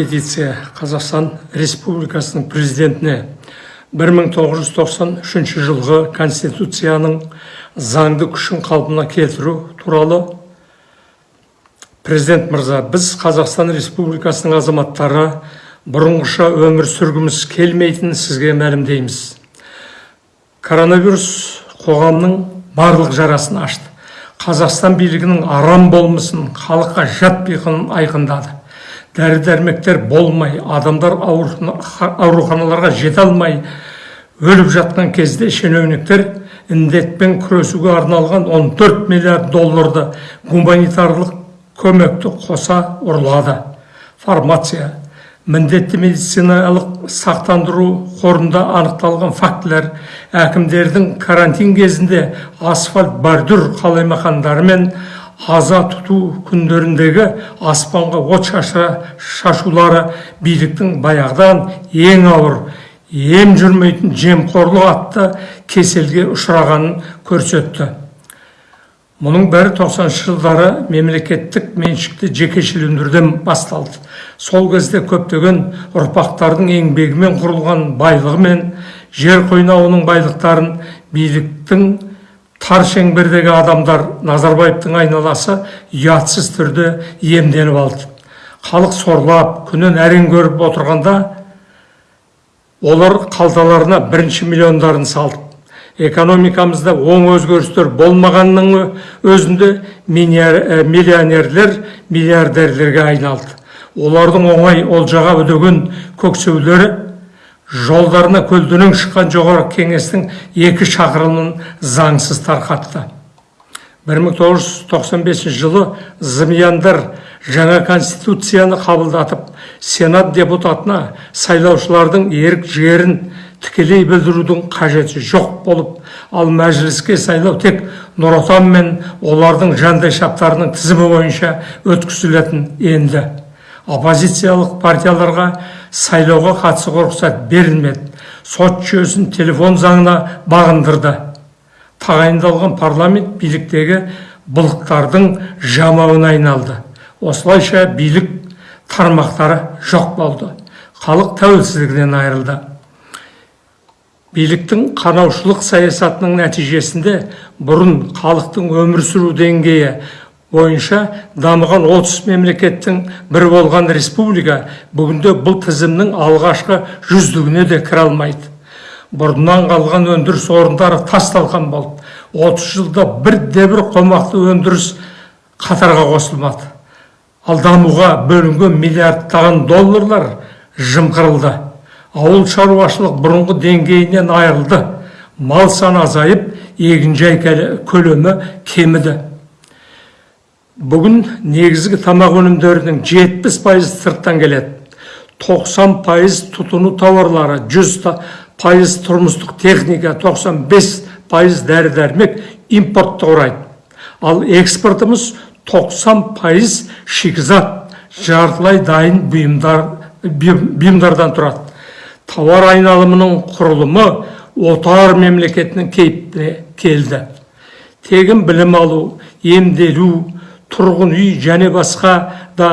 петиция қазақстан республикасының президентіне 1993 жылғы конституцияның заңды күшін қалпына келтіру туралы президент мырза біз қазақстан республикасының азаматтары бұрынғыша өмір сүргіміз келмейтінін сізге мәлімдейміз. Коронавирус қоғамның барлық жарасын ашты. Қазақстан билігінің арам болмысын халыққа жат айқындады. Дәрі дәрмектер болмай адамдар ауруханаларға жете алмай өліп жатқан кезде шенеуніктер індетпен күресуге арналған 14 миллиард долларды гуманитарлық көмекті қоса ұрлады. Фармация міндетті медициналық сақтандыру қорында анықталған фактілер әкімдердің карантин кезінде асфальт бордюр қалаймақандары мен аза тұту күндеріндегі аспанға от шашулары биліктің баяғыдан ең ауыр ем жүрмейтін жемқорлық атты кеселге ұшырағанын көрсетті. Мұның бәрі 90 жылдары мемлекеттік меншікті жекешелендіруден басталды. Сол кезде көптеген ұрпақтардың еңбегімен құрылған байлығы мен жер қойнауының байлықтарын биліктің тар шеңбердегі адамдар назарбаевтың айналасы ұятсыз түрде иемденіп алды. Халық сорлап күнін әрең көріп отырғанда олар қалталарына бірінші миллиондарын салды. Экономикамызда оң өзгерістер болмағанның өзінде миллионерлер миллиардерлерге айналды. Олардың оңай олжаға өдеген көксеулері жолдарына көлденең шыққан жоғары кеңестің екі шақырымын заңсыз тарқатты. 1995 жылы зымияндар жаңа конституцияны қабылдатып сенат депутатына сайлаушылардың ерік жігерін тікелей білдірудің қажеті жоқ болып ал мәжіліске сайлау тек нұр отан мен олардың жандайшаптарының тізімі бойынша өткізілетін енді. Оппозициялық партияларға сайлауға қатысуға рұқсат берілмеді. Сот жүйесін телефон заңына бағындырды. Тағайындалған парламент биліктегі былықтардың жамауына айналды. Осылайша билік тармақтары жоқ болды. Халық тәуелсіздігінен айырылды. Биліктің қанаушылық саясатының нәтижесінде бұрын халықтың өмір сүру деңгейі бойынша дамыған 30 мемлекеттің бір болған республика бүгінде бұл тізімнің алғашқы жүздігіне де кіре алмайды. Бұрыннан қалған өндіріс орындары тас талқан болды. 30 жылда бірде бір қомақты өндіріс қатарға қосылмады. Ал дамуға бөлінген миллиардтаған долларлар жымқырылды. Ауыл шаруашылық бұрынғы деңгейінен айырылды. Мал саны азайып егінжай көлемі кеміді. Бүгін негізгі тамақ өнімдерінің 70 пайыз сырттан келеді. 90 пайыз тұтыну тауарлары 100 пайыз тұрмыстық техника 95 пайыз дәрі дәрмек импортты құрайды. Ал экспортымыз 90 пайыз шикізат жартылай дайын бұйымдар, бұйымдардан тұрады. Тауар айналымының құрылымы отар мемлекетінің кейпіне келді. Тегін білім алу емделу тұрғын үй және басқа да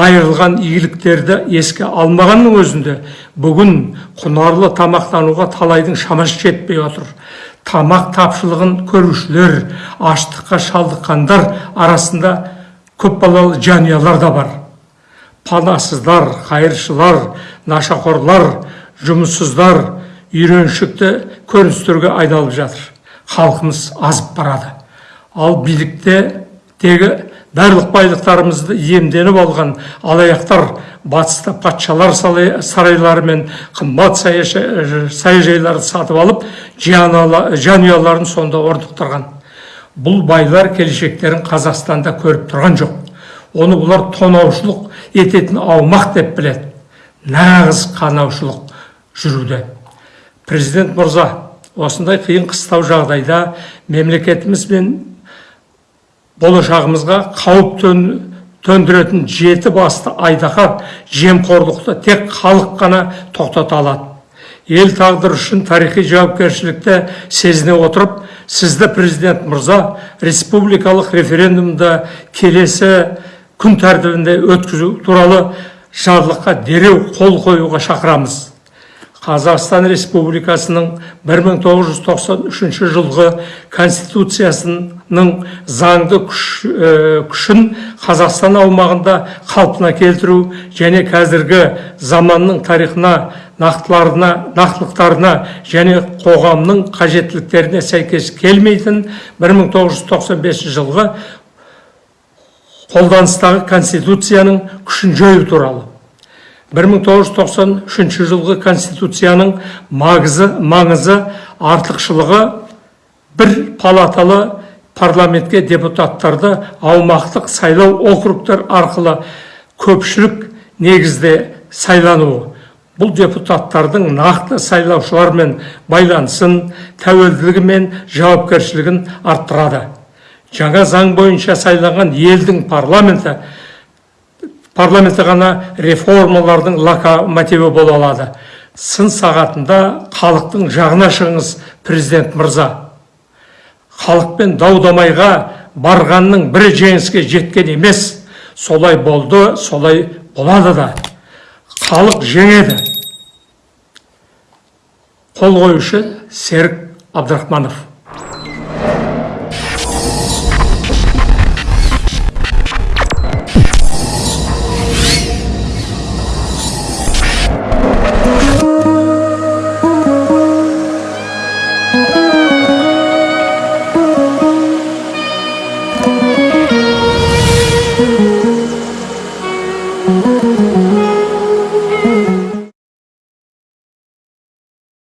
айырылған игіліктерді еске алмағанның өзінде бүгін құнарлы тамақтануға талайдың шамасы жетпей отыр. Тамақ тапшылығын көрушілер аштыққа шалдыққандар арасында көпбалалы жанұялар да бар. Панасыздар қайыршылар нашақорлар жұмыссыздар үйреншікті көріністерге айналып жатыр. Халқымыз азып барады. Ал билікте тегі барлық байлықтарымызды иемденіп алған алаяқтар батыста патшалар сарайлары мен қымбат саяжайларды сатып алып жанұяларын сонда орнықтырған. Бұл байлар келешектерін қазақстанда көріп тұрған жоқ. Оны бұлар тонаушылық ететін аумақ деп біледі. Нағыз қанаушылық жүруде. Президент мырза осындай қиын қыстау жағдайда мемлекетіміз бен болашағымызға қауіп төндіретін жеті басты айдаһар жемқорлықты тек халық қана тоқтата алады ел тағдыры үшін тарихи жауапкершілікті сезіне отырып сізді президент мырза республикалық референдумда келесі күн тәртібінде өткізу туралы жарлыққа дереу қол қоюға шақырамыз қазақстан республикасының 1993 жылғы конституциясының заңды күш, күшін қазақстан аумағында қалпына келтіру және қазіргі заманның тарихына нақтыларына нақтылықтарына және қоғамның қажеттіліктеріне сәйкес келмейтін 1995 жылғы қолданыстағы конституцияның күшін жою туралы. 1993 жылғы конституцияның маңызы, маңызы артықшылығы бір палаталы парламентке депутаттарды аумақтық сайлау округтар арқылы көпшілік негізде сайлануы. Бұл депутаттардың нақты сайлаушылармен байланысын тәуелділігі мен жауапкершілігін арттырады. Жаңа заң бойынша сайланған елдің парламенті парламенті ғана реформалардың локомотиві бола алады. Сын сағатында халықтың жағына шығыңыз президент мырза. Халықпен дау дамайға барғанның бірі жеңіске жеткен емес. Солай болды солай болады да. Халық жеңеді. Қол қоюшы серік абдрахманов.